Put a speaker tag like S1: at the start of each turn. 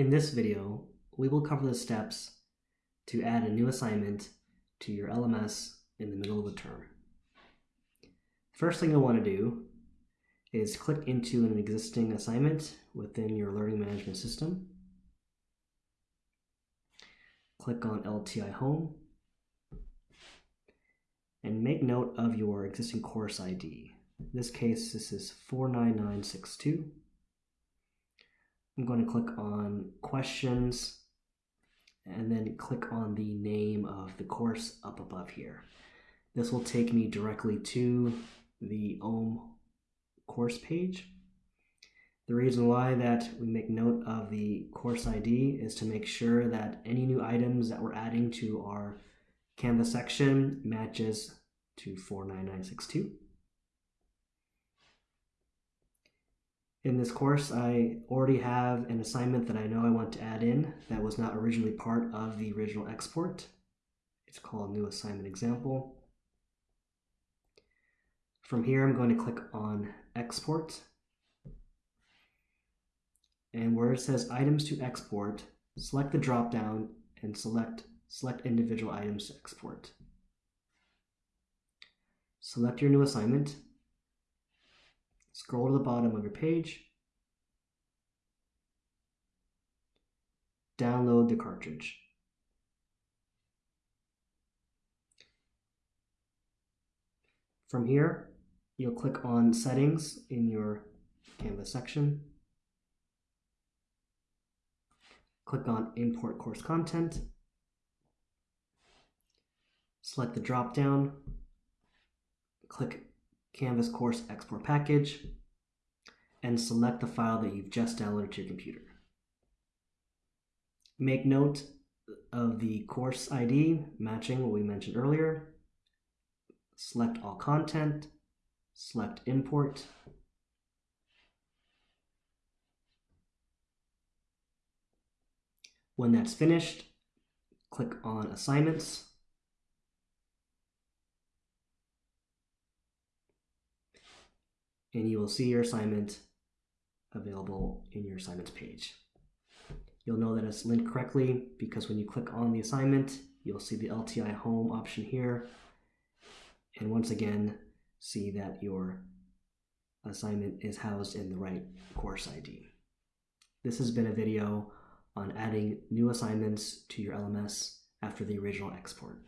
S1: In this video, we will cover the steps to add a new assignment to your LMS in the middle of the term. First thing you'll want to do is click into an existing assignment within your learning management system. Click on LTI Home and make note of your existing course ID. In this case, this is 49962. I'm going to click on questions and then click on the name of the course up above here. This will take me directly to the OHM course page. The reason why that we make note of the course ID is to make sure that any new items that we're adding to our Canvas section matches to 49962. In this course, I already have an assignment that I know I want to add in that was not originally part of the original export. It's called New Assignment Example. From here, I'm going to click on Export. And where it says Items to Export, select the drop-down and select Select Individual Items to Export. Select your new assignment Scroll to the bottom of your page. Download the cartridge. From here, you'll click on Settings in your Canvas section. Click on Import Course Content. Select the drop-down. Click Canvas course export package, and select the file that you've just downloaded to your computer. Make note of the course ID matching what we mentioned earlier. Select all content, select import, When that's finished, click on Assignments and you will see your assignment available in your assignments page. You'll know that it's linked correctly because when you click on the assignment, you'll see the LTI home option here. And once again, see that your assignment is housed in the right course ID. This has been a video on adding new assignments to your LMS after the original export.